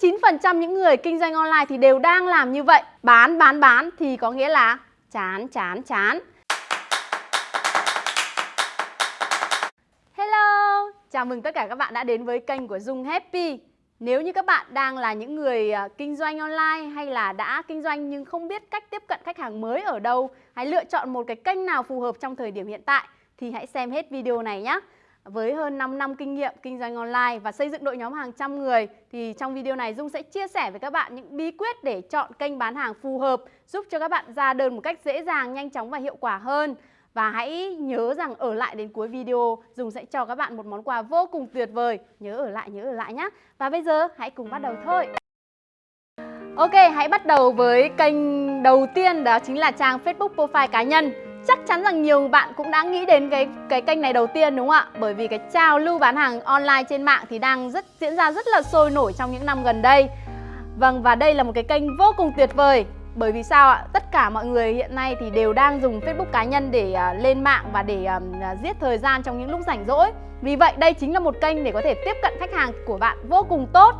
99% những người kinh doanh online thì đều đang làm như vậy. Bán, bán, bán thì có nghĩa là chán, chán, chán. Hello, chào mừng tất cả các bạn đã đến với kênh của Dung Happy. Nếu như các bạn đang là những người à, kinh doanh online hay là đã kinh doanh nhưng không biết cách tiếp cận khách hàng mới ở đâu, hãy lựa chọn một cái kênh nào phù hợp trong thời điểm hiện tại thì hãy xem hết video này nhé. Với hơn 5 năm kinh nghiệm kinh doanh online và xây dựng đội nhóm hàng trăm người thì trong video này Dung sẽ chia sẻ với các bạn những bí quyết để chọn kênh bán hàng phù hợp giúp cho các bạn ra đơn một cách dễ dàng, nhanh chóng và hiệu quả hơn. Và hãy nhớ rằng ở lại đến cuối video Dung sẽ cho các bạn một món quà vô cùng tuyệt vời. Nhớ ở lại, nhớ ở lại nhé Và bây giờ hãy cùng bắt đầu thôi. Ok, hãy bắt đầu với kênh đầu tiên đó chính là trang Facebook profile cá nhân. Chắc chắn rằng nhiều bạn cũng đã nghĩ đến cái cái kênh này đầu tiên đúng không ạ? Bởi vì cái trào lưu bán hàng online trên mạng thì đang rất diễn ra rất là sôi nổi trong những năm gần đây. Vâng và đây là một cái kênh vô cùng tuyệt vời. Bởi vì sao ạ? Tất cả mọi người hiện nay thì đều đang dùng Facebook cá nhân để uh, lên mạng và để uh, giết thời gian trong những lúc rảnh rỗi. Vì vậy đây chính là một kênh để có thể tiếp cận khách hàng của bạn vô cùng tốt.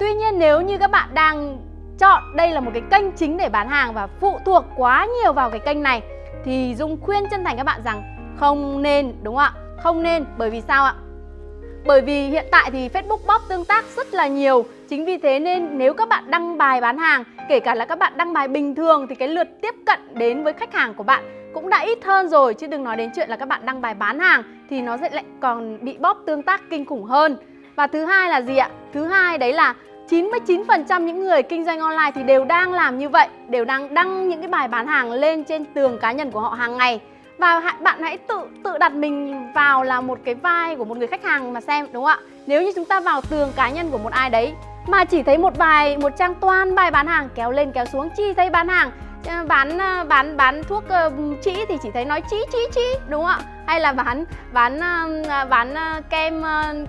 Tuy nhiên nếu như các bạn đang chọn đây là một cái kênh chính để bán hàng và phụ thuộc quá nhiều vào cái kênh này thì Dung khuyên chân thành các bạn rằng không nên, đúng không ạ? Không nên, bởi vì sao ạ? Bởi vì hiện tại thì Facebook bóp tương tác rất là nhiều Chính vì thế nên nếu các bạn đăng bài bán hàng, Kể cả là các bạn đăng bài bình thường Thì cái lượt tiếp cận đến với khách hàng của bạn cũng đã ít hơn rồi Chứ đừng nói đến chuyện là các bạn đăng bài bán hàng Thì nó sẽ lại còn bị bóp tương tác kinh khủng hơn Và thứ hai là gì ạ? Thứ hai đấy là 99% những người kinh doanh online thì đều đang làm như vậy Đều đang đăng những cái bài bán hàng lên trên tường cá nhân của họ hàng ngày. Và bạn hãy tự tự đặt mình vào là một cái vai của một người khách hàng mà xem đúng không ạ? Nếu như chúng ta vào tường cá nhân của một ai đấy Mà chỉ thấy một bài, một trang toàn bài bán hàng kéo lên kéo xuống Chỉ thấy bán hàng Ờ, bán ờ, bán bán thuốc ờ, chỉ thì chỉ thấy nói chỉ chỉ chỉ đúng không ạ? Hay là bán bán bán kem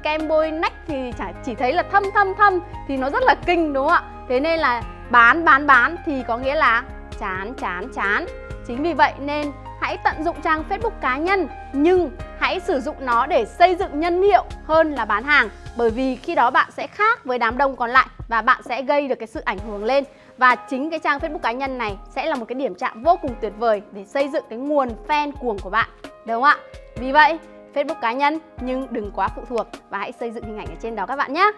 kem bôi nách thì chỉ thấy là thâm thâm thâm thì nó rất là kinh, đúng không ạ? Thế nên là bán bán bán thì có nghĩa là chán chán chán. Chính vì vậy nên hãy tận dụng trang Facebook cá nhân, nhưng hãy sử dụng nó để xây dựng nhân hiệu hơn là bán hàng. Bởi vì khi đó bạn sẽ khác với đám đông còn lại và bạn sẽ gây được cái sự ảnh hưởng lên và chính cái trang Facebook cá nhân này sẽ là một cái điểm chạm vô cùng tuyệt vời để xây dựng cái nguồn fan cuồng của bạn, đúng không ạ? Vì vậy, Facebook cá nhân nhưng đừng quá phụ thuộc và hãy xây dựng hình ảnh ở trên đó các bạn nhé.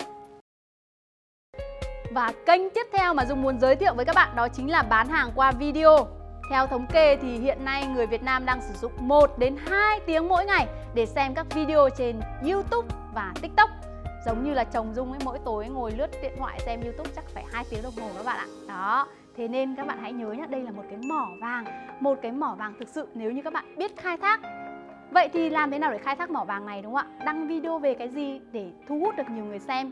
Và kênh tiếp theo mà Dung muốn giới thiệu với các bạn đó chính là bán hàng qua video. Theo thống kê thì hiện nay người Việt Nam đang sử dụng 1 đến 2 tiếng mỗi ngày để xem các video trên YouTube và TikTok. Giống như là chồng Dung ấy mỗi tối ngồi lướt điện thoại xem YouTube chắc phải hai tiếng đồng hồ các bạn ạ. Đó, thế nên các bạn hãy nhớ nhé, đây là một cái mỏ vàng, một cái mỏ vàng thực sự nếu như các bạn biết khai thác. Vậy thì làm thế nào để khai thác mỏ vàng này đúng không ạ? Đăng video về cái gì để thu hút được nhiều người xem?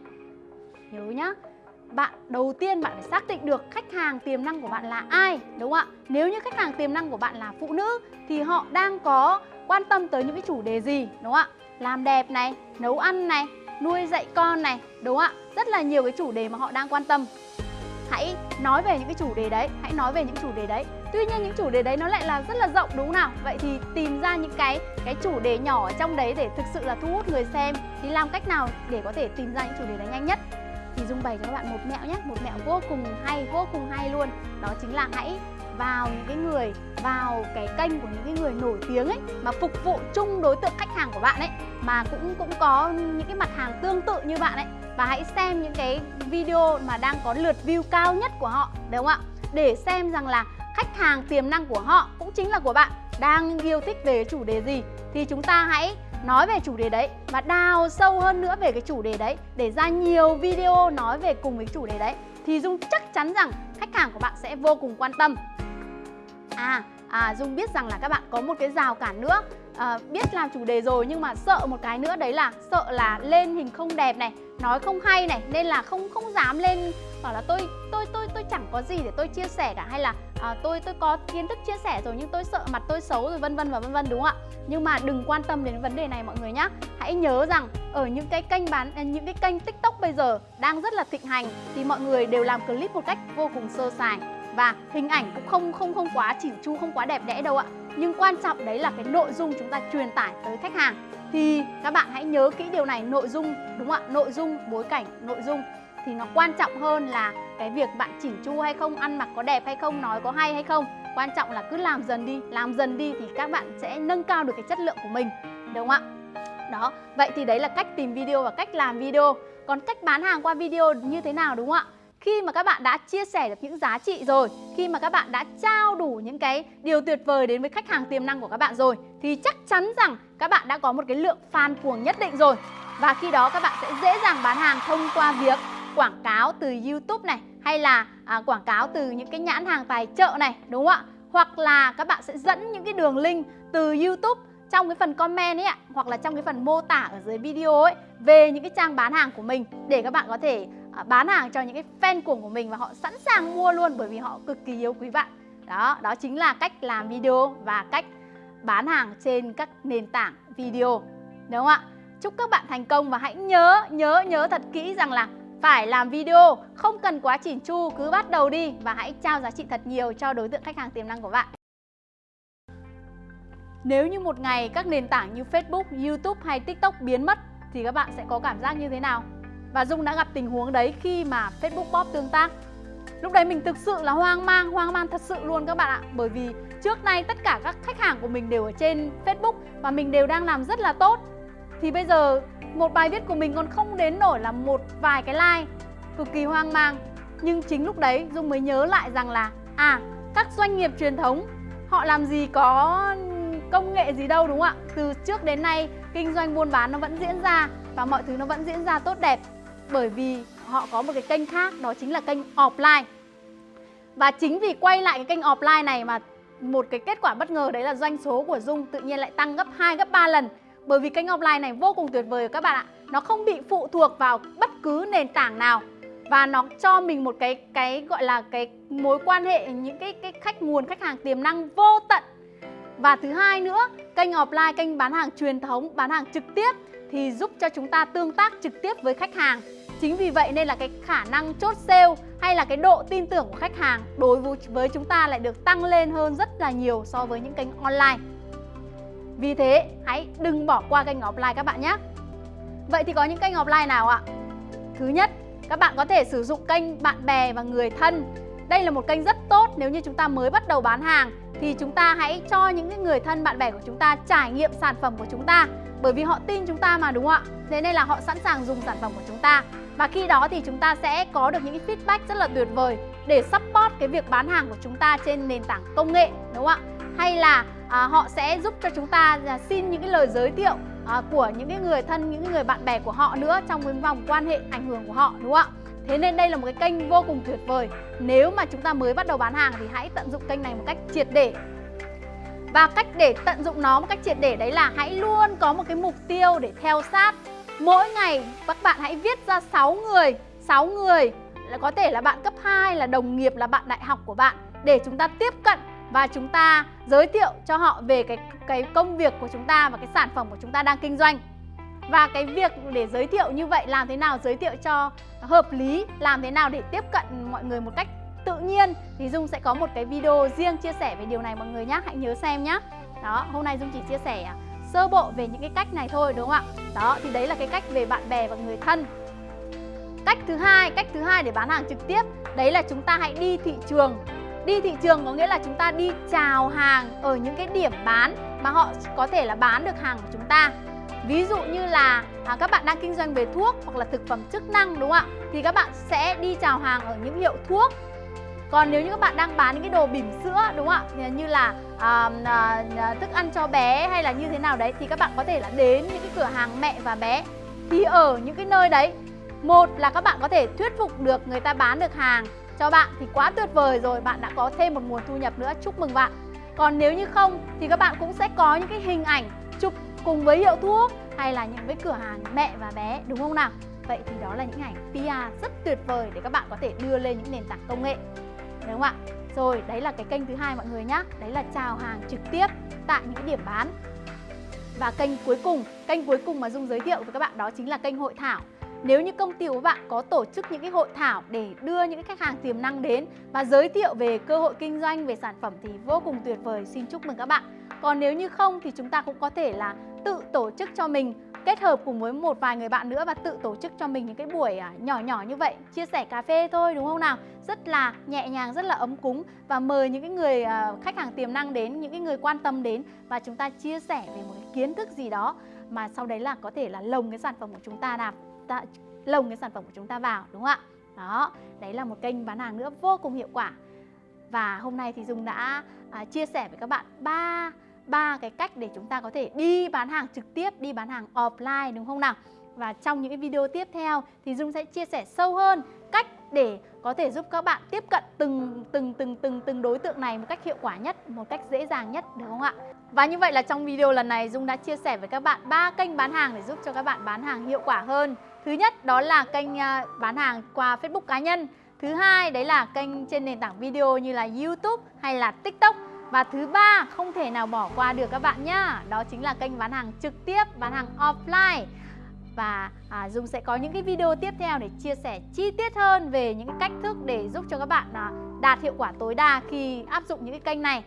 Nhớ nhá, bạn đầu tiên bạn phải xác định được khách hàng tiềm năng của bạn là ai đúng không ạ nếu như khách hàng tiềm năng của bạn là phụ nữ thì họ đang có quan tâm tới những cái chủ đề gì đúng không ạ làm đẹp này nấu ăn này nuôi dạy con này đúng không ạ? Rất là nhiều cái chủ đề mà họ đang quan tâm. Hãy nói về những cái chủ đề đấy hãy nói về những chủ đề đấy. Tuy nhiên những chủ đề đấy nó lại là rất là rộng đúng không nào? Vậy thì tìm ra những cái cái chủ đề nhỏ ở trong đấy để thực sự là thu hút người xem. Thì làm cách nào để có thể tìm ra những chủ đề đấy nhanh nhất? Thì Dung bày cho các bạn một mẹo nhé Một mẹo vô cùng hay, vô cùng hay luôn. Đó chính là hãy vào những cái người, vào cái kênh của những cái người nổi tiếng ấy, mà phục vụ chung đối tượng khách hàng của bạn ấy, mà cũng cũng có những cái mặt hàng tương tự như bạn ấy. Và hãy xem những cái video mà đang có lượt view cao nhất của họ đúng không ạ? Để xem rằng là khách hàng tiềm năng của họ cũng chính là của bạn, đang yêu thích về chủ đề gì. Thì chúng ta hãy nói về chủ đề đấy và đào sâu hơn nữa về cái chủ đề đấy để ra nhiều video nói về cùng với chủ đề đấy. Thì Dung chắc chắn rằng khách hàng của bạn sẽ vô cùng quan tâm. À, à Dung biết rằng là các bạn có một cái rào cản nữa. À, Biết làm chủ đề rồi nhưng mà sợ một cái nữa đấy là Sợ là lên hình không đẹp này Nói không hay này Nên là không không dám lên Bảo là tôi tôi tôi tôi chẳng có gì để tôi chia sẻ cả Hay là à, tôi tôi có kiến thức chia sẻ rồi Nhưng tôi sợ mặt tôi xấu rồi vân vân và vân vân đúng không ạ? Nhưng mà đừng quan tâm đến vấn đề này mọi người nhé Hãy nhớ rằng ở những cái kênh bán ờ, những cái kênh tiktok bây giờ đang rất là thịnh hành Thì mọi người đều làm clip một cách vô cùng sơ sài và hình ảnh cũng không không không quá chỉn chu không quá đẹp đẽ đâu ạ nhưng quan trọng đấy là cái nội dung chúng ta truyền tải tới khách hàng thì các bạn hãy nhớ kỹ điều này nội dung đúng không ạ nội dung bối cảnh nội dung thì nó quan trọng hơn là cái việc bạn chỉnh chu hay không, ăn mặc có đẹp hay không, nói có hay hay không. Quan trọng là cứ làm dần đi, làm dần đi thì các bạn sẽ nâng cao được cái chất lượng của mình, đúng không ạ? Đó, vậy thì đấy là cách tìm video và cách làm video. Còn cách bán hàng qua video như thế nào đúng không ạ? Khi mà các bạn đã chia sẻ được những giá trị rồi, khi mà các bạn đã trao đủ những cái điều tuyệt vời đến với khách hàng tiềm năng của các bạn rồi thì chắc chắn rằng các bạn đã có một cái lượng fan cuồng nhất định rồi. Và khi đó các bạn sẽ dễ dàng bán hàng thông qua việc quảng cáo từ YouTube này hay là à, quảng cáo từ những cái nhãn hàng tài trợ này đúng không ạ? Hoặc là các bạn sẽ dẫn những cái đường link từ YouTube trong cái phần comment ấy ạ hoặc là trong cái phần mô tả ở dưới video ấy về những cái trang bán hàng của mình để các bạn có thể à, bán hàng cho những cái fan cuồng của mình và họ sẵn sàng mua luôn bởi vì họ cực kỳ yêu quý bạn. Đó, đó chính là cách làm video và cách bán hàng trên các nền tảng video. Đúng không ạ? Chúc các bạn thành công và hãy nhớ, nhớ, nhớ thật kỹ rằng là phải làm video, không cần quá chỉn chu, cứ bắt đầu đi và hãy trao giá trị thật nhiều cho đối tượng khách hàng tiềm năng của bạn. Nếu như một ngày các nền tảng như Facebook, YouTube hay TikTok biến mất thì các bạn sẽ có cảm giác như thế nào? Và Dung đã gặp tình huống đấy khi mà Facebook Pop tương tác. Lúc đấy mình thực sự là hoang mang, hoang mang thật sự luôn các bạn ạ. Bởi vì trước nay tất cả các khách hàng của mình đều ở trên Facebook và mình đều đang làm rất là tốt. Thì bây giờ một bài viết của mình còn không đến nổi là một vài cái like cực kỳ hoang mang. Nhưng chính lúc đấy Dung mới nhớ lại rằng là à các doanh nghiệp truyền thống họ làm gì có công nghệ gì đâu đúng không ạ? Từ trước đến nay kinh doanh buôn bán nó vẫn diễn ra và mọi thứ nó vẫn diễn ra tốt đẹp bởi vì họ có một cái kênh khác đó chính là kênh offline. Và chính vì quay lại cái kênh offline này mà một cái kết quả bất ngờ đấy là doanh số của Dung tự nhiên lại tăng gấp 2 gấp 3 lần. Bởi vì kênh offline này vô cùng tuyệt vời các bạn ạ. Nó không bị phụ thuộc vào bất cứ nền tảng nào và nó cho mình một cái cái gọi là cái mối quan hệ những cái cái khách nguồn khách hàng tiềm năng vô tận và thứ hai nữa, kênh offline, kênh bán hàng truyền thống, bán hàng trực tiếp thì giúp cho chúng ta tương tác trực tiếp với khách hàng. Chính vì vậy nên là cái khả năng chốt sale hay là cái độ tin tưởng của khách hàng đối với chúng ta lại được tăng lên hơn rất là nhiều so với những kênh online. Vì thế, hãy đừng bỏ qua kênh offline các bạn nhé. Vậy thì có những kênh offline nào ạ? Thứ nhất, các bạn có thể sử dụng kênh bạn bè và người thân. Đây là một kênh rất tốt nếu như chúng ta mới bắt đầu bán hàng thì chúng ta hãy cho những người thân bạn bè của chúng ta trải nghiệm sản phẩm của chúng ta bởi vì họ tin chúng ta mà đúng không ạ? Thế nên là họ sẵn sàng dùng sản phẩm của chúng ta và khi đó thì chúng ta sẽ có được những feedback rất là tuyệt vời để support cái việc bán hàng của chúng ta trên nền tảng công nghệ đúng không ạ? Hay là à, họ sẽ giúp cho chúng ta à, xin những cái lời giới thiệu à, của những cái người thân, những người bạn bè của họ nữa trong cái vòng quan hệ ảnh hưởng của họ đúng không ạ? Thế nên đây là một cái kênh vô cùng tuyệt vời Nếu mà chúng ta mới bắt đầu bán hàng thì hãy tận dụng kênh này một cách triệt để và cách để tận dụng nó một cách triệt để đấy là hãy luôn có một cái mục tiêu để theo sát. Mỗi ngày các bạn hãy viết ra 6 người 6 người là có thể là bạn cấp 2, là đồng nghiệp, là bạn đại học của bạn Để chúng ta tiếp cận và chúng ta giới thiệu cho họ về cái, cái công việc của chúng ta và cái sản phẩm của chúng ta đang kinh doanh. Và cái việc để giới thiệu như vậy làm thế nào? Giới thiệu cho hợp lý Làm thế nào để tiếp cận mọi người một cách nhiên Thì Dung sẽ có một cái video riêng chia sẻ về điều này mọi người nhé Hãy nhớ xem nhé Đó, hôm nay Dung chỉ chia sẻ à, sơ bộ về những cái cách này thôi đúng không ạ? Đó, thì đấy là cái cách về bạn bè và người thân. Cách thứ hai, cách thứ hai để bán hàng trực tiếp Đấy là chúng ta hãy đi thị trường. Đi thị trường có nghĩa là chúng ta đi chào hàng ở những cái điểm bán mà họ có thể là bán được hàng của chúng ta. Ví dụ như là à, các bạn đang kinh doanh về thuốc hoặc là thực phẩm chức năng đúng không ạ? Thì các bạn sẽ đi chào hàng ở những hiệu thuốc còn nếu như các bạn đang bán những cái đồ bỉm sữa đúng không ạ? Như là à, à, à, thức ăn cho bé hay là như thế nào đấy thì các bạn có thể là đến những cái cửa hàng mẹ và bé. Thì ở những cái nơi đấy, một là các bạn có thể thuyết phục được người ta bán được hàng cho bạn thì quá tuyệt vời rồi, bạn đã có thêm một nguồn thu nhập nữa, chúc mừng bạn. Còn nếu như không thì các bạn cũng sẽ có những cái hình ảnh chụp cùng với hiệu thuốc hay là những cái cửa hàng mẹ và bé đúng không nào? Vậy thì đó là những ảnh PR rất tuyệt vời để các bạn có thể đưa lên những nền tảng công nghệ Đúng không ạ? Rồi, đấy là cái kênh thứ hai mọi người nhé Đấy là chào hàng trực tiếp tại những điểm bán Và kênh cuối cùng, kênh cuối cùng mà Dung giới thiệu với các bạn đó chính là kênh hội thảo nếu như công ty của bạn có tổ chức những cái hội thảo để đưa những cái khách hàng tiềm năng đến và giới thiệu về cơ hội kinh doanh, về sản phẩm thì vô cùng tuyệt vời. Xin chúc mừng các bạn. Còn nếu như không thì chúng ta cũng có thể là tự tổ chức cho mình kết hợp cùng với một vài người bạn nữa và tự tổ chức cho mình những cái buổi à, nhỏ nhỏ như vậy chia sẻ cà phê thôi đúng không nào? Rất là nhẹ nhàng rất là ấm cúng và mời những cái người à, khách hàng tiềm năng đến những cái người quan tâm đến và chúng ta chia sẻ về một cái kiến thức gì đó mà sau đấy là có thể là lồng cái sản phẩm của chúng ta làm ta lồng cái sản phẩm của chúng ta vào đúng không ạ? Đó đấy là một kênh bán hàng nữa vô cùng hiệu quả. Và hôm nay thì Dung đã à, chia sẻ với các bạn ba ba cái cách để chúng ta có thể đi bán hàng trực tiếp, đi bán hàng offline đúng không nào? Và trong những cái video tiếp theo thì Dung sẽ chia sẻ sâu hơn cách để có thể giúp các bạn tiếp cận từng từng từng từng từng đối tượng này một cách hiệu quả nhất, một cách dễ dàng nhất được không ạ? Và như vậy là trong video lần này Dung đã chia sẻ với các bạn ba kênh bán hàng để giúp cho các bạn bán hàng hiệu quả hơn. Thứ nhất đó là kênh à, bán hàng qua Facebook cá nhân. Thứ hai đấy là kênh trên nền tảng video như là YouTube hay là TikTok. Và thứ ba không thể nào bỏ qua được các bạn nhá. Đó chính là kênh bán hàng trực tiếp, bán hàng offline. Và à, Dung sẽ có những cái video tiếp theo để chia sẻ chi tiết hơn về những cái cách thức để giúp cho các bạn à, đạt hiệu quả tối đa khi áp dụng những cái kênh này.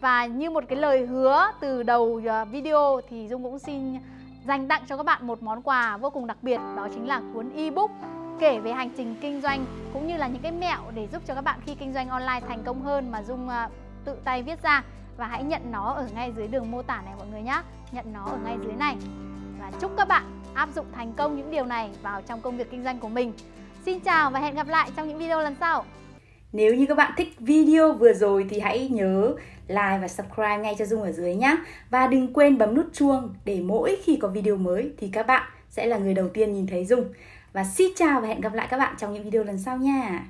Và như một cái lời hứa từ đầu à, video thì Dung cũng xin dành tặng cho các bạn một món quà vô cùng đặc biệt Đó chính là cuốn ebook kể về hành trình kinh doanh cũng như là những cái mẹo để giúp cho các bạn khi kinh doanh online thành công hơn mà Dung à, tự tay viết ra và hãy nhận nó ở ngay dưới đường mô tả này mọi người nhé nhận nó ở ngay dưới này và chúc các bạn áp dụng thành công những điều này vào trong công việc kinh doanh của mình Xin chào và hẹn gặp lại trong những video lần sau nếu như các bạn thích video vừa rồi thì hãy nhớ like và subscribe ngay cho Dung ở dưới nhé. Và đừng quên bấm nút chuông để mỗi khi có video mới thì các bạn sẽ là người đầu tiên nhìn thấy Dung. Và xin chào và hẹn gặp lại các bạn trong những video lần sau nha.